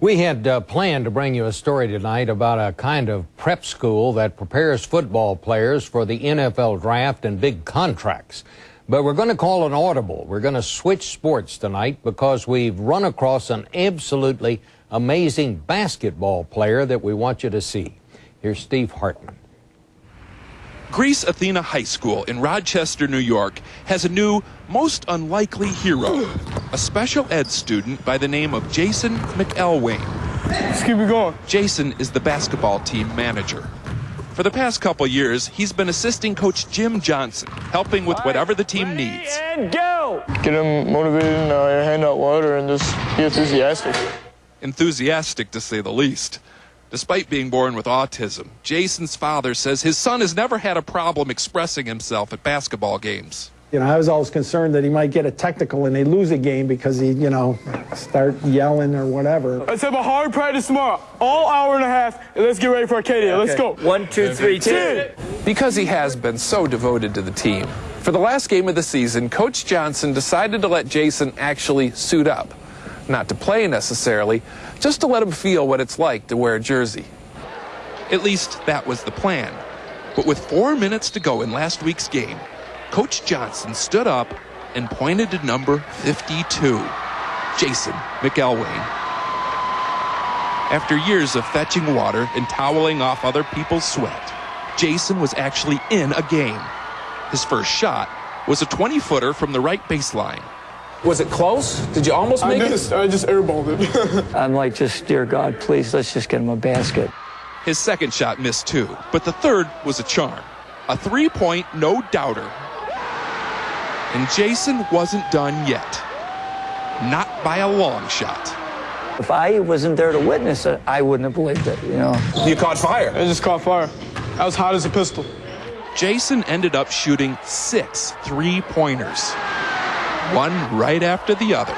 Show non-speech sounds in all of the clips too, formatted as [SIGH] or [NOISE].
We had uh, planned to bring you a story tonight about a kind of prep school that prepares football players for the NFL draft and big contracts. But we're going to call an audible. We're going to switch sports tonight because we've run across an absolutely amazing basketball player that we want you to see. Here's Steve Hartman. Greece Athena High School in Rochester, New York has a new, most unlikely hero, a special ed student by the name of Jason McElwain. Let's keep it going. Jason is the basketball team manager. For the past couple years, he's been assisting Coach Jim Johnson, helping with whatever the team needs. And go! Get him motivated and uh, hand out water and just be enthusiastic. Enthusiastic, to say the least. Despite being born with autism, Jason's father says his son has never had a problem expressing himself at basketball games. You know, I was always concerned that he might get a technical and they lose a game because he, you know, start yelling or whatever. Let's have a hard practice tomorrow, all hour and a half, and let's get ready for Arcadia. Okay. Let's go. One, two, three, two. Because he has been so devoted to the team, for the last game of the season, Coach Johnson decided to let Jason actually suit up. Not to play necessarily, just to let him feel what it's like to wear a jersey. At least that was the plan. But with four minutes to go in last week's game, Coach Johnson stood up and pointed to number 52, Jason McElwain. After years of fetching water and toweling off other people's sweat, Jason was actually in a game. His first shot was a 20 footer from the right baseline. Was it close? Did you almost make I just, it? I just airballed it. [LAUGHS] I'm like, just, dear God, please, let's just get him a basket. His second shot missed too, but the third was a charm. A three point no doubter. And Jason wasn't done yet. Not by a long shot. If I wasn't there to witness it, I wouldn't have believed it, you know. You caught fire. I just caught fire. I was hot as a pistol. Jason ended up shooting six three pointers one right after the other.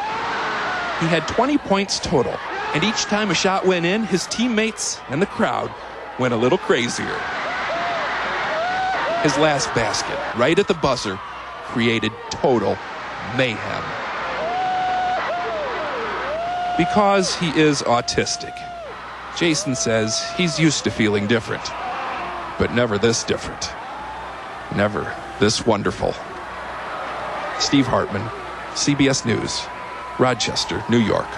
He had 20 points total, and each time a shot went in, his teammates and the crowd went a little crazier. His last basket, right at the buzzer, created total mayhem. Because he is autistic, Jason says he's used to feeling different, but never this different. Never this wonderful. Steve Hartman, CBS News, Rochester, New York.